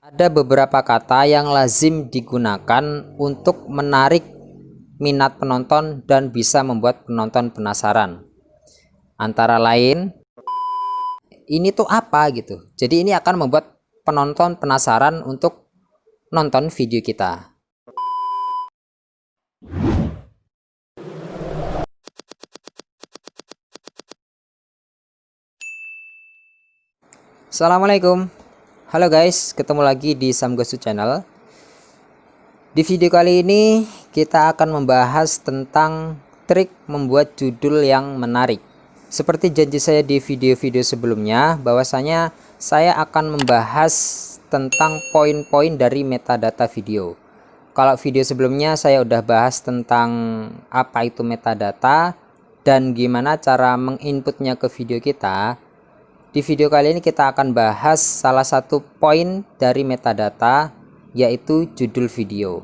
Ada beberapa kata yang lazim digunakan untuk menarik minat penonton dan bisa membuat penonton penasaran. Antara lain, ini tuh apa gitu. Jadi ini akan membuat penonton penasaran untuk nonton video kita. Assalamualaikum Halo guys ketemu lagi di Samgosu channel. Di video kali ini kita akan membahas tentang trik membuat judul yang menarik. Seperti janji saya di video-video sebelumnya bahwasanya saya akan membahas tentang poin-poin dari metadata video. Kalau video sebelumnya saya udah bahas tentang apa itu metadata dan gimana cara menginputnya ke video kita di video kali ini kita akan bahas salah satu poin dari metadata yaitu judul video.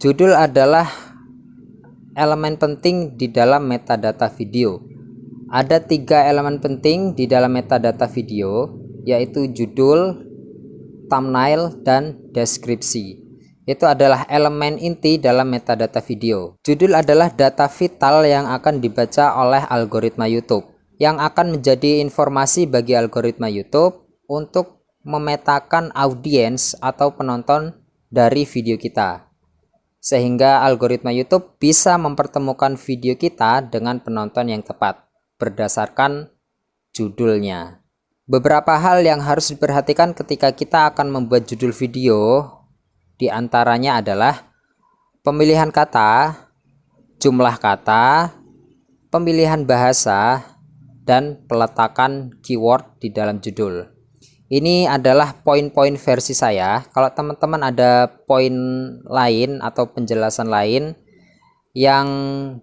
Judul adalah elemen penting di dalam metadata video. Ada tiga elemen penting di dalam metadata video yaitu judul, thumbnail, dan deskripsi. Itu adalah elemen inti dalam metadata video. Judul adalah data vital yang akan dibaca oleh algoritma YouTube yang akan menjadi informasi bagi algoritma YouTube untuk memetakan audiens atau penonton dari video kita. Sehingga algoritma YouTube bisa mempertemukan video kita dengan penonton yang tepat berdasarkan judulnya. Beberapa hal yang harus diperhatikan ketika kita akan membuat judul video di antaranya adalah pemilihan kata, jumlah kata, pemilihan bahasa, dan peletakan keyword di dalam judul. Ini adalah poin-poin versi saya. Kalau teman-teman ada poin lain atau penjelasan lain yang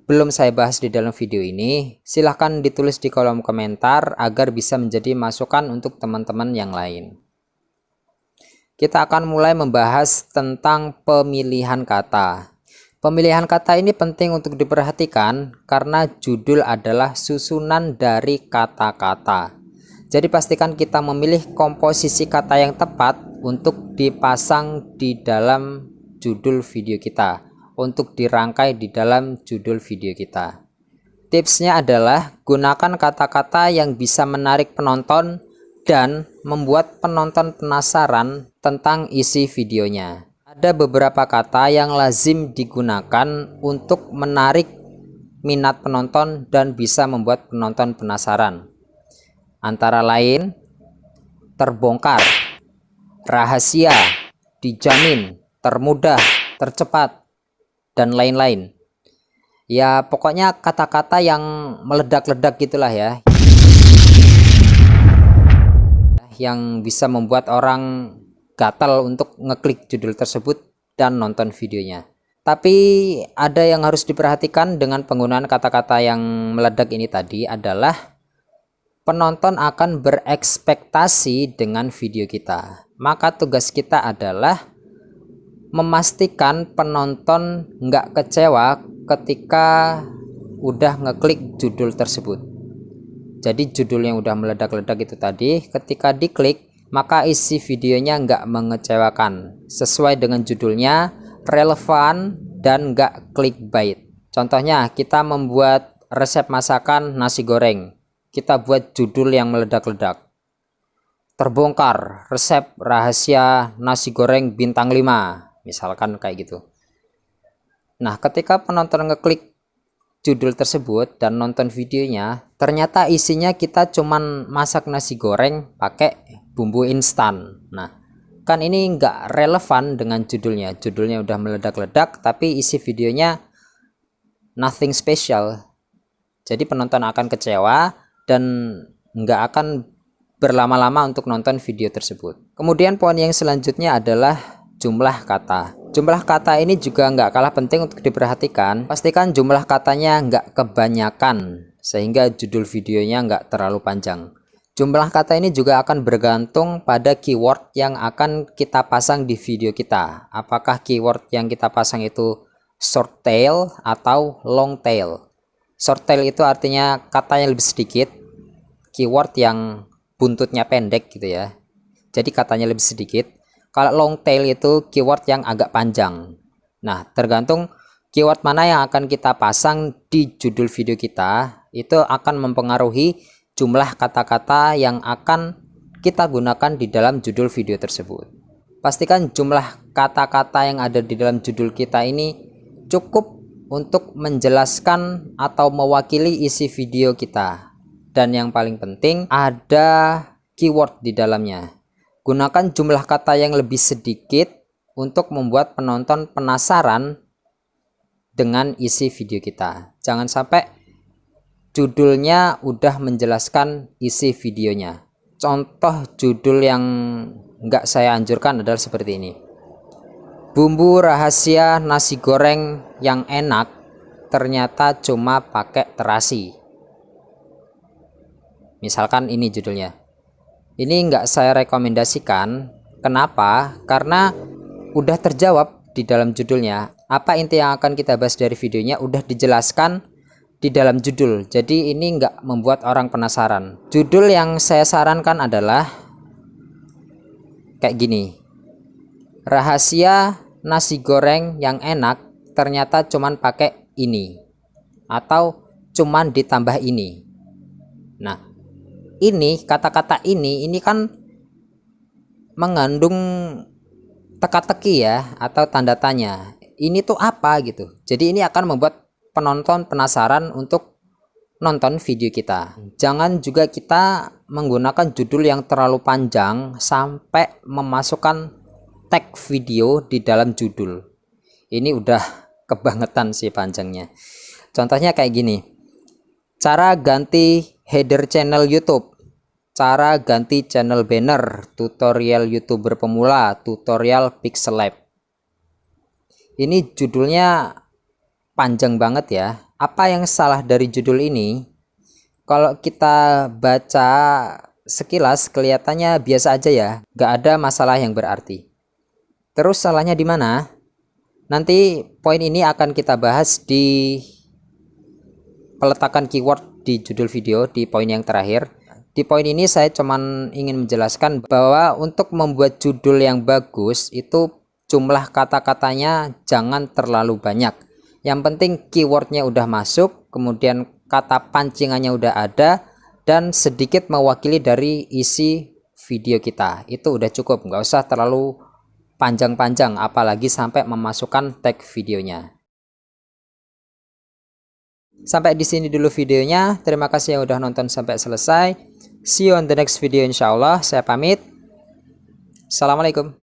belum saya bahas di dalam video ini, silahkan ditulis di kolom komentar agar bisa menjadi masukan untuk teman-teman yang lain. Kita akan mulai membahas tentang pemilihan kata. Pemilihan kata ini penting untuk diperhatikan karena judul adalah susunan dari kata-kata. Jadi pastikan kita memilih komposisi kata yang tepat untuk dipasang di dalam judul video kita, untuk dirangkai di dalam judul video kita. Tipsnya adalah gunakan kata-kata yang bisa menarik penonton dan membuat penonton penasaran tentang isi videonya. Ada beberapa kata yang lazim digunakan untuk menarik minat penonton dan bisa membuat penonton penasaran. Antara lain, terbongkar, rahasia, dijamin, termudah, tercepat, dan lain-lain. Ya, pokoknya kata-kata yang meledak-ledak gitulah ya. Yang bisa membuat orang gatal untuk ngeklik judul tersebut dan nonton videonya. Tapi ada yang harus diperhatikan dengan penggunaan kata-kata yang meledak ini tadi adalah penonton akan berekspektasi dengan video kita. Maka tugas kita adalah memastikan penonton nggak kecewa ketika udah ngeklik judul tersebut. Jadi judul yang udah meledak-ledak itu tadi ketika diklik maka isi videonya nggak mengecewakan. Sesuai dengan judulnya relevan dan nggak clickbait. Contohnya kita membuat resep masakan nasi goreng. Kita buat judul yang meledak-ledak. Terbongkar resep rahasia nasi goreng bintang 5 misalkan kayak gitu. Nah ketika penonton ngeklik judul tersebut dan nonton videonya ternyata isinya kita cuman masak nasi goreng pakai bumbu instan. Nah kan ini enggak relevan dengan judulnya. Judulnya udah meledak-ledak tapi isi videonya nothing special. Jadi penonton akan kecewa dan enggak akan berlama-lama untuk nonton video tersebut. Kemudian poin yang selanjutnya adalah jumlah kata jumlah kata ini juga enggak kalah penting untuk diperhatikan pastikan jumlah katanya enggak kebanyakan sehingga judul videonya enggak terlalu panjang Jumlah kata ini juga akan bergantung pada keyword yang akan kita pasang di video kita. Apakah keyword yang kita pasang itu short tail atau long tail. Short tail itu artinya kata yang lebih sedikit, keyword yang buntutnya pendek gitu ya. Jadi katanya lebih sedikit. Kalau long tail itu keyword yang agak panjang. Nah tergantung keyword mana yang akan kita pasang di judul video kita itu akan mempengaruhi jumlah kata-kata yang akan kita gunakan di dalam judul video tersebut. Pastikan jumlah kata-kata yang ada di dalam judul kita ini cukup untuk menjelaskan atau mewakili isi video kita. Dan yang paling penting ada keyword di dalamnya gunakan jumlah kata yang lebih sedikit untuk membuat penonton penasaran dengan isi video kita. Jangan sampai judulnya udah menjelaskan isi videonya. Contoh judul yang enggak saya anjurkan adalah seperti ini. Bumbu rahasia nasi goreng yang enak ternyata cuma pakai terasi. Misalkan ini judulnya ini enggak saya rekomendasikan. Kenapa? Karena udah terjawab di dalam judulnya. Apa inti yang akan kita bahas dari videonya? Udah dijelaskan di dalam judul. Jadi ini enggak membuat orang penasaran. Judul yang saya sarankan adalah kayak gini. Rahasia nasi goreng yang enak ternyata cuman pakai ini. Atau cuman ditambah ini. Nah ini kata-kata ini ini kan mengandung teka-teki ya atau tanda tanya. Ini tuh apa gitu? Jadi ini akan membuat penonton penasaran untuk nonton video kita. Jangan juga kita menggunakan judul yang terlalu panjang sampai memasukkan tag video di dalam judul. Ini udah kebangetan sih panjangnya. Contohnya kayak gini. Cara ganti header channel YouTube. Cara ganti channel banner. Tutorial youtuber pemula. Tutorial pixel lab. Ini judulnya panjang banget ya. Apa yang salah dari judul ini? Kalau kita baca sekilas kelihatannya biasa aja ya. Gak ada masalah yang berarti. Terus salahnya di mana? Nanti poin ini akan kita bahas di peletakan keyword di judul video di poin yang terakhir. Di poin ini saya cuman ingin menjelaskan bahwa untuk membuat judul yang bagus itu jumlah kata-katanya jangan terlalu banyak. Yang penting keywordnya udah masuk, kemudian kata pancingannya udah ada, dan sedikit mewakili dari isi video kita. Itu udah cukup, nggak usah terlalu panjang-panjang apalagi sampai memasukkan tag videonya. Sampai di sini dulu videonya. Terima kasih yang udah nonton sampai selesai. See you on the next video insyaallah. Saya pamit. Assalamualaikum.